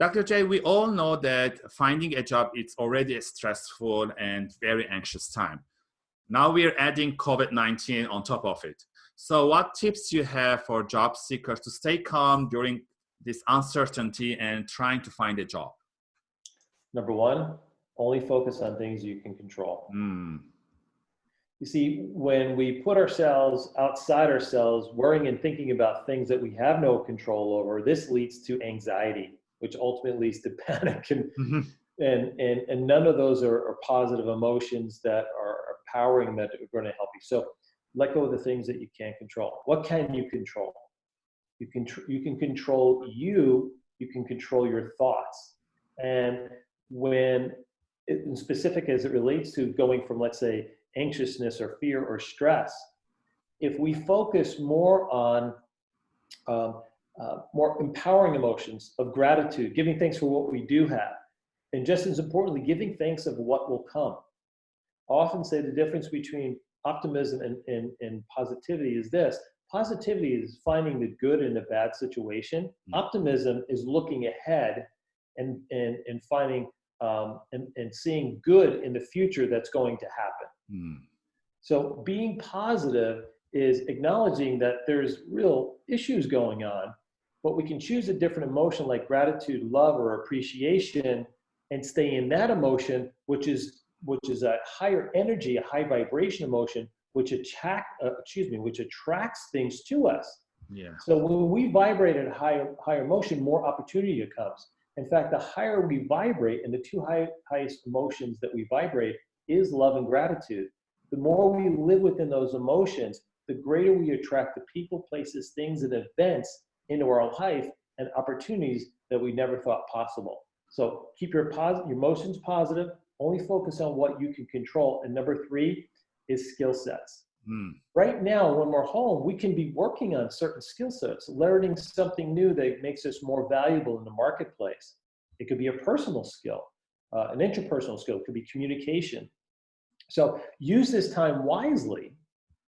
Dr. J, we all know that finding a job is already a stressful and very anxious time. Now we're adding COVID-19 on top of it. So what tips do you have for job seekers to stay calm during this uncertainty and trying to find a job? Number one, only focus on things you can control. Mm. You see, when we put ourselves outside ourselves, worrying and thinking about things that we have no control over, this leads to anxiety, which ultimately leads to panic. And, mm -hmm. and, and, and none of those are, are positive emotions that are, are powering that are going to help you. So let go of the things that you can't control. What can you control? You can, you can control you, you can control your thoughts. And when, it, specific as it relates to going from, let's say, anxiousness or fear or stress, if we focus more on um, uh, more empowering emotions of gratitude, giving thanks for what we do have, and just as importantly, giving thanks of what will come. I often say the difference between optimism and, and, and positivity is this. Positivity is finding the good in a bad situation. Mm. Optimism is looking ahead and, and, and finding um, and, and seeing good in the future that's going to happen. Mm. So being positive is acknowledging that there's real issues going on, but we can choose a different emotion like gratitude, love, or appreciation and stay in that emotion, which is which is a higher energy, a high vibration emotion, which attract, uh, excuse me, which attracts things to us. Yeah. So when we vibrate at a higher, higher emotion, more opportunity comes. In fact, the higher we vibrate, and the two high, highest emotions that we vibrate is love and gratitude. The more we live within those emotions, the greater we attract the people, places, things, and events into our life and opportunities that we never thought possible. So keep your, pos- your emotions positive, only focus on what you can control. And number three is skill sets. Mm. Right now, when we're home, we can be working on certain skill sets, learning something new that makes us more valuable in the marketplace. It could be a personal skill, uh, an interpersonal skill, it could be communication. So use this time wisely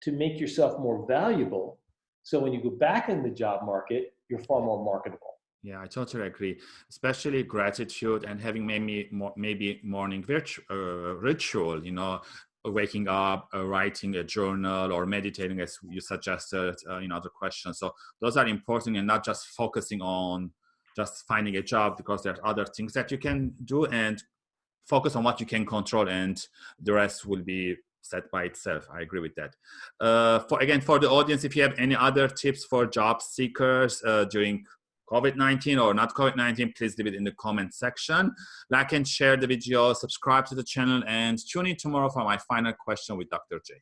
to make yourself more valuable. So when you go back in the job market, you're far more marketable. Yeah, I totally agree. Especially gratitude and having maybe maybe morning virtual, uh, ritual. You know, waking up, uh, writing a journal, or meditating, as you suggested uh, in other questions. So those are important, and not just focusing on just finding a job because there are other things that you can do and focus on what you can control, and the rest will be set by itself. I agree with that. Uh, for again, for the audience, if you have any other tips for job seekers uh, during COVID-19 or not COVID-19, please leave it in the comment section. Like and share the video, subscribe to the channel, and tune in tomorrow for my final question with Dr. J.